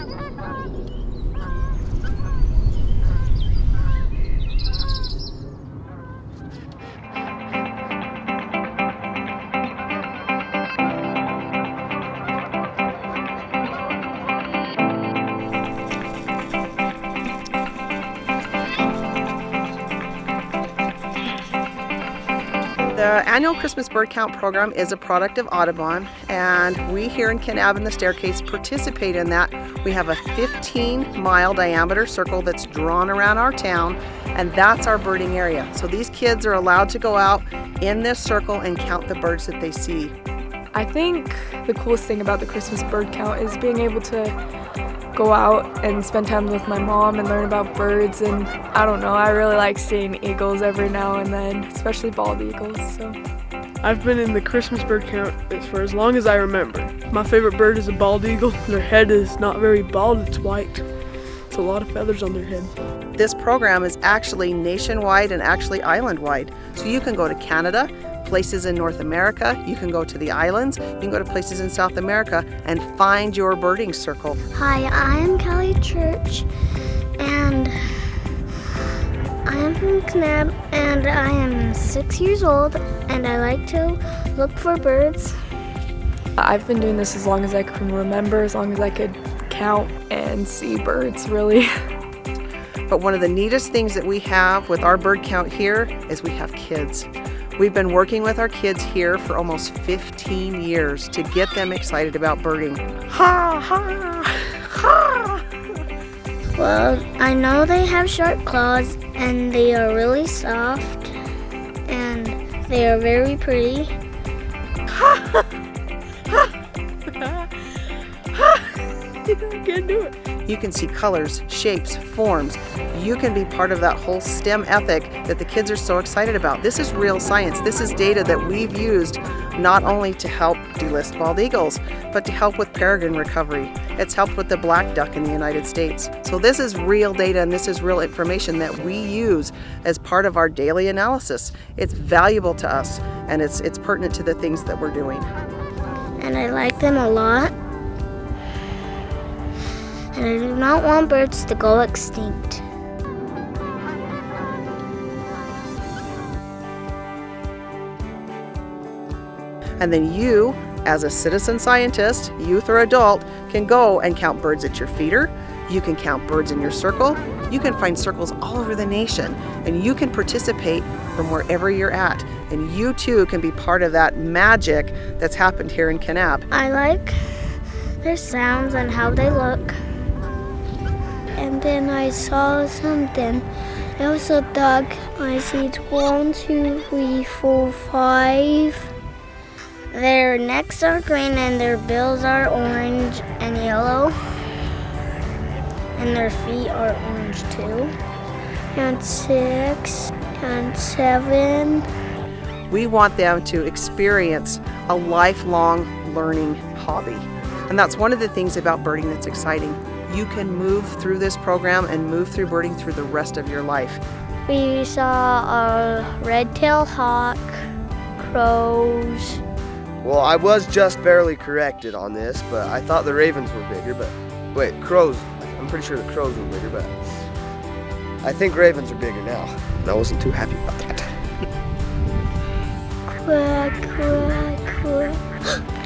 Come on, come on, come on. The annual Christmas bird count program is a product of Audubon and we here in Kanab in the Staircase participate in that. We have a 15 mile diameter circle that's drawn around our town and that's our birding area. So these kids are allowed to go out in this circle and count the birds that they see. I think the coolest thing about the Christmas bird count is being able to go out and spend time with my mom and learn about birds and I don't know, I really like seeing eagles every now and then, especially bald eagles. So. I've been in the Christmas bird count for as long as I remember. My favorite bird is a bald eagle. Their head is not very bald, it's white. It's a lot of feathers on their head. This program is actually nationwide and actually island-wide. So you can go to Canada, places in North America, you can go to the islands, you can go to places in South America and find your birding circle. Hi, I am Kelly Church and I am from Kanab and I am six years old and I like to look for birds. I've been doing this as long as I can remember, as long as I could count and see birds really. But one of the neatest things that we have with our bird count here is we have kids. We've been working with our kids here for almost 15 years to get them excited about birding. Ha ha ha! Well, I know they have sharp claws and they are really soft and they are very pretty. Ha ha! I can't do it. You can see colors, shapes, forms. You can be part of that whole STEM ethic that the kids are so excited about. This is real science. This is data that we've used not only to help delist bald eagles, but to help with peregrine recovery. It's helped with the black duck in the United States. So this is real data and this is real information that we use as part of our daily analysis. It's valuable to us and it's, it's pertinent to the things that we're doing. And I like them a lot and I do not want birds to go extinct. And then you, as a citizen scientist, youth or adult, can go and count birds at your feeder. You can count birds in your circle. You can find circles all over the nation and you can participate from wherever you're at. And you too can be part of that magic that's happened here in Kanab. I like their sounds and how they look and then I saw something. It was a duck. I see one, two, three, four, five. Their necks are green and their bills are orange and yellow. And their feet are orange too. And six and seven. We want them to experience a lifelong learning hobby. And that's one of the things about birding that's exciting you can move through this program and move through birding through the rest of your life. We saw a red-tailed hawk, crows. Well, I was just barely corrected on this, but I thought the ravens were bigger, but wait, crows. I'm pretty sure the crows were bigger, but I think ravens are bigger now. And I wasn't too happy about that. quack, quack, quack.